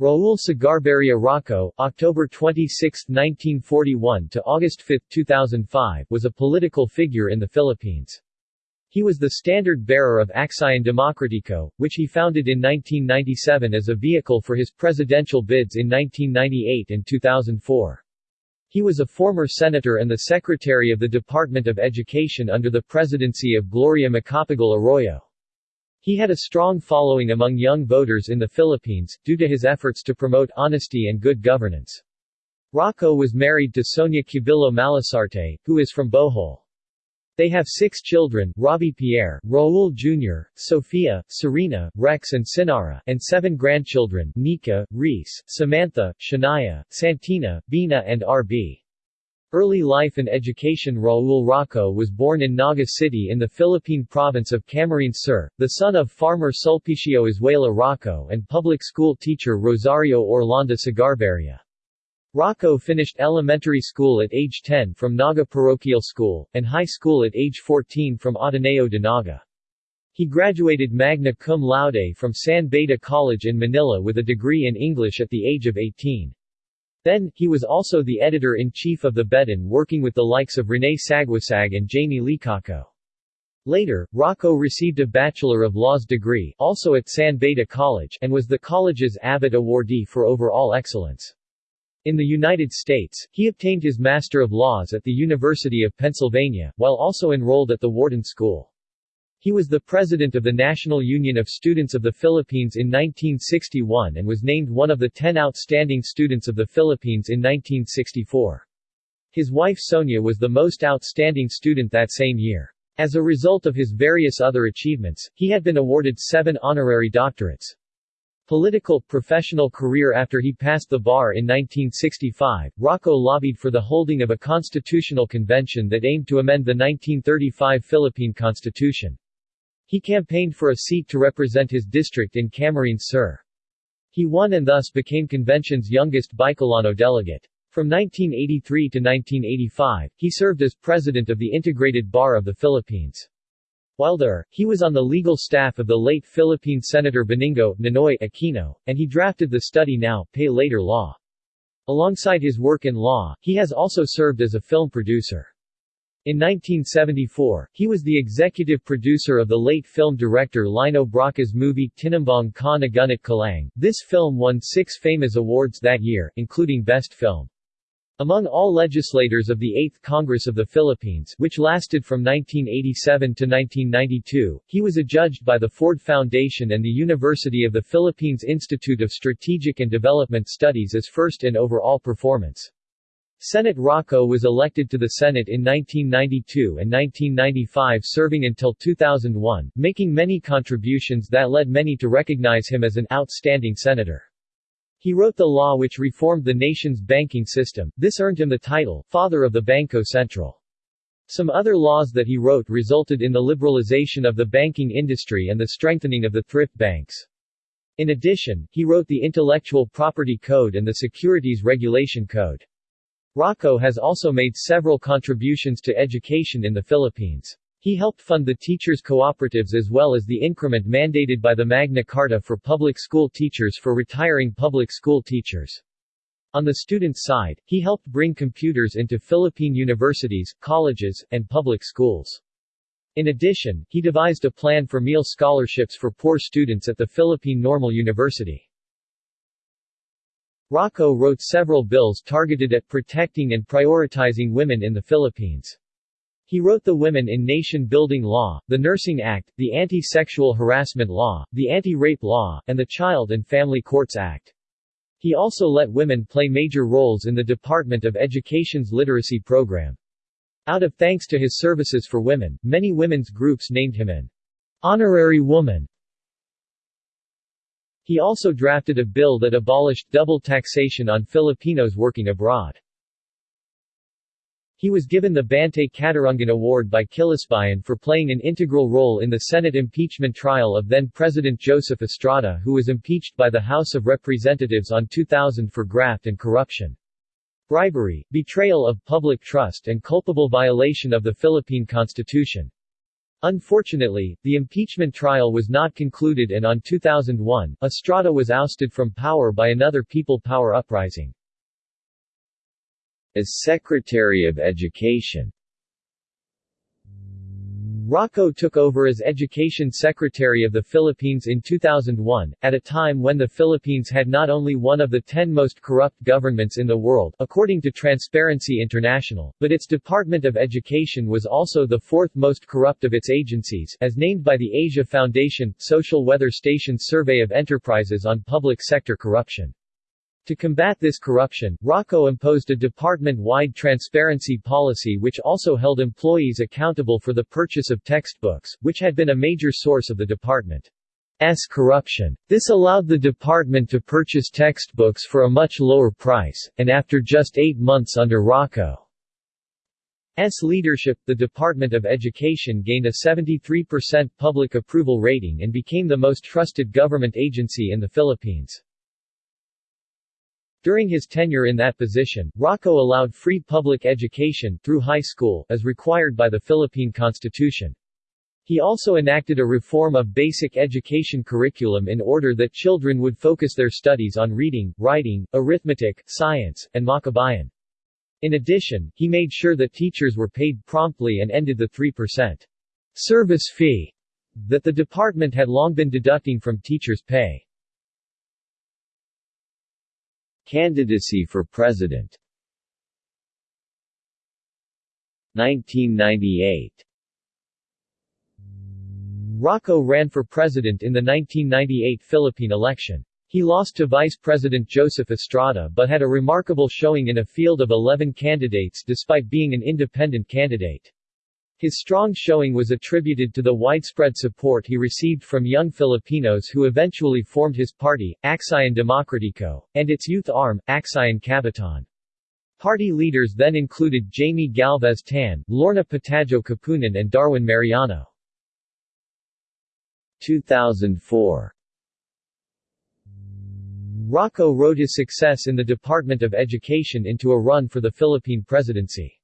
Raul Sagarbarria Roco, October 26, 1941 to August 5, 2005, was a political figure in the Philippines. He was the standard-bearer of Aksyon Demokratiko, which he founded in 1997 as a vehicle for his presidential bids in 1998 and 2004. He was a former senator and the secretary of the Department of Education under the presidency of Gloria Macapagal Arroyo. He had a strong following among young voters in the Philippines, due to his efforts to promote honesty and good governance. Roco was married to Sonia Cubillo Malasarte, who is from Bohol. They have six children, Robbie Pierre, Raul Jr., Sofia, Serena, Rex and Sinara, and seven grandchildren, Nika, Reese, Samantha, Shania, Santina, Bina and R.B. Early life and education Raul Roco was born in Naga City in the Philippine province of Camarines Sur, the son of farmer Sulpicio Izuela Roco and public school teacher Rosario Orlando Sagarbarria. Roco finished elementary school at age 10 from Naga Parochial School, and high school at age 14 from Ateneo de Naga. He graduated magna cum laude from San Beda College in Manila with a degree in English at the age of 18. Then, he was also the editor-in-chief of the Bedan working with the likes of Rene Saguisag and Jamie Licauco. Later, Roco received a Bachelor of Laws degree also at San Beda College and was the college's Abbott awardee for overall excellence. In the United States, he obtained his Master of Laws at the University of Pennsylvania, while also enrolled at the Wharton School. He was the president of the National Union of Students of the Philippines in 1961 and was named one of the ten outstanding students of the Philippines in 1964. His wife Sonia was the most outstanding student that same year. As a result of his various other achievements, he had been awarded seven honorary doctorates. Political, professional career After he passed the bar in 1965, Roco lobbied for the holding of a constitutional convention that aimed to amend the 1935 Philippine Constitution. He campaigned for a seat to represent his district in Camarines Sur. He won and thus became convention's youngest Bicolano delegate. From 1983 to 1985, he served as president of the Integrated Bar of the Philippines. While there, he was on the legal staff of the late Philippine Senator Benigno Ninoy Aquino, and he drafted the Study Now, Pay Later law. Alongside his work in law, he has also served as a film producer. In 1974, he was the executive producer of the late film director Lino Brocka's movie Tinimbang Ka Ngunit Kulang. This film won six FAMAS awards that year, including Best Film. Among all legislators of the 8th Congress of the Philippines which lasted from 1987 to 1992, he was adjudged by the Ford Foundation and the University of the Philippines Institute of Strategic and Development Studies as first in overall performance. Senate Roco was elected to the Senate in 1992 and 1995 serving until 2001, making many contributions that led many to recognize him as an outstanding senator. He wrote the law which reformed the nation's banking system, this earned him the title, Father of the Banco Central. Some other laws that he wrote resulted in the liberalization of the banking industry and the strengthening of the thrift banks. In addition, he wrote the Intellectual Property Code and the Securities Regulation Code. Roco has also made several contributions to education in the Philippines. He helped fund the teachers' cooperatives as well as the increment mandated by the Magna Carta for public school teachers for retiring public school teachers. On the student side, he helped bring computers into Philippine universities, colleges, and public schools. In addition, he devised a plan for meal scholarships for poor students at the Philippine Normal University. Roco wrote several bills targeted at protecting and prioritizing women in the Philippines. He wrote the Women in Nation Building Law, the Nursing Act, the Anti-Sexual Harassment Law, the Anti-Rape Law, and the Child and Family Courts Act. He also let women play major roles in the Department of Education's literacy program. Out of thanks to his services for women, many women's groups named him an honorary woman. He also drafted a bill that abolished double taxation on Filipinos working abroad. He was given the Bantay Katarungan Award by Kilosbayan for playing an integral role in the Senate impeachment trial of then-President Joseph Estrada who was impeached by the House of Representatives on 2000 for graft and corruption. Bribery, betrayal of public trust and culpable violation of the Philippine Constitution. Unfortunately, the impeachment trial was not concluded and on 2001, Estrada was ousted from power by another People Power uprising. As Secretary of Education Roco took over as Education Secretary of the Philippines in 2001, at a time when the Philippines had not only one of the ten most corrupt governments in the world according to Transparency International, but its Department of Education was also the fourth most corrupt of its agencies as named by the Asia Foundation, Social Weather Station Survey of Enterprises on Public Sector Corruption. To combat this corruption, Roco imposed a department-wide transparency policy which also held employees accountable for the purchase of textbooks, which had been a major source of the department's corruption. This allowed the department to purchase textbooks for a much lower price, and after just eight months under Roco's leadership, the Department of Education gained a 73% public approval rating and became the most trusted government agency in the Philippines. During his tenure in that position, Roco allowed free public education through high school, as required by the Philippine Constitution. He also enacted a reform of basic education curriculum in order that children would focus their studies on reading, writing, arithmetic, science, and makabayan. In addition, he made sure that teachers were paid promptly and ended the 3% service fee that the department had long been deducting from teachers' pay. Candidacy for President 1998 Roco ran for president in the 1998 Philippine election. He lost to Vice President Joseph Estrada but had a remarkable showing in a field of 11 candidates despite being an independent candidate. His strong showing was attributed to the widespread support he received from young Filipinos who eventually formed his party, Aksyon Demokratiko, and its youth arm, Aksyon Kabataan. Party leaders then included Jaime Galvez Tan, Lorna Patajo Kapunan and Darwin Mariano. 2004 Roco rode his success in the Department of Education into a run for the Philippine presidency.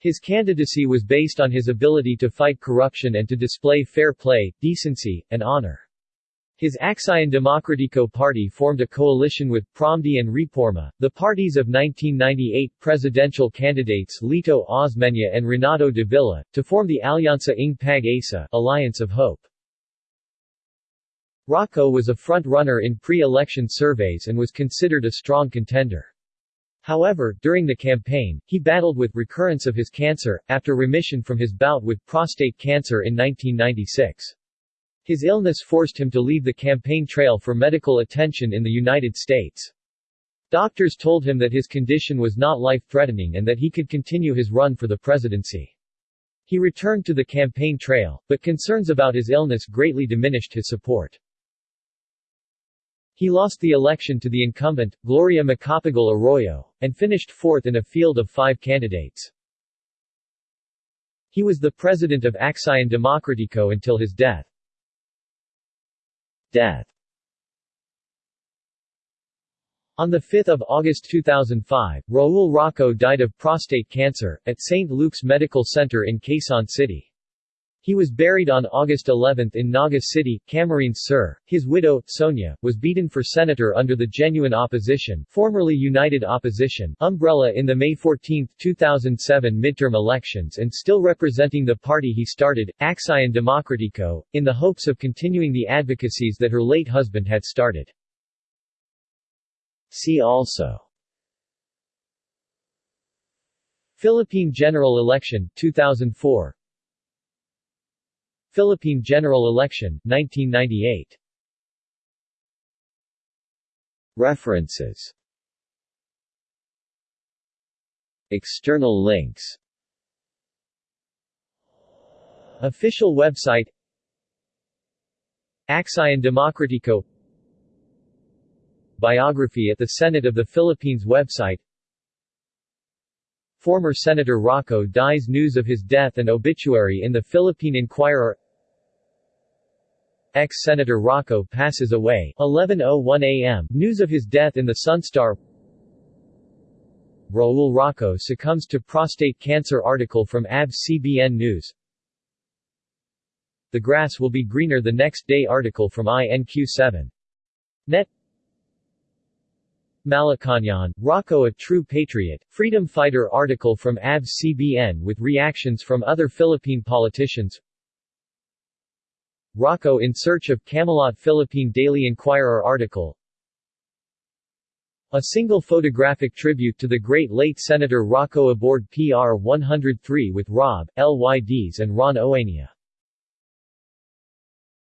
His candidacy was based on his ability to fight corruption and to display fair play, decency, and honor. His Aksyon Demokratiko party formed a coalition with Promdi and Reforma, the parties of 1998 presidential candidates Lito Osmeña and Renato de Villa, to form the Alianza ng Pag-asa Alliance of Hope. Roco was a front-runner in pre-election surveys and was considered a strong contender. However, during the campaign, he battled with recurrence of his cancer, after remission from his bout with prostate cancer in 1996. His illness forced him to leave the campaign trail for medical attention in the United States. Doctors told him that his condition was not life-threatening and that he could continue his run for the presidency. He returned to the campaign trail, but concerns about his illness greatly diminished his support. He lost the election to the incumbent, Gloria Macapagal Arroyo, and finished fourth in a field of five candidates. He was the president of Aksyon Demokratiko until his death. Death On 5 August 2005, Raul Roco died of prostate cancer, at St. Luke's Medical Center in Quezon City. He was buried on August 11 in Naga City, Camarines Sur. His widow, Sonia, was beaten for senator under the Genuine Opposition formerly United Opposition umbrella in the May 14, 2007 midterm elections and still representing the party he started, Aksyon Demokratiko, in the hopes of continuing the advocacies that her late husband had started. See also Philippine General Election, 2004 Philippine General Election, 1998 References. External links. Official website. Aksyon Demokratiko Biography at the Senate of the Philippines website Former Senator Roco dies News of his death and obituary in the Philippine Inquirer Ex-Senator Roco passes away, 11.01 a.m. News of his death in the Sunstar Raul Roco succumbs to prostate cancer article from ABS-CBN News the grass will be greener the next day article from INQ7. Net Malacañan, Roco a true patriot, freedom fighter article from ABS-CBN with reactions from other Philippine politicians. Roco in search of Camelot Philippine Daily Inquirer article. A single photographic tribute to the great late Senator Roco aboard PR-103 with Rob, LYDs and Ron Oania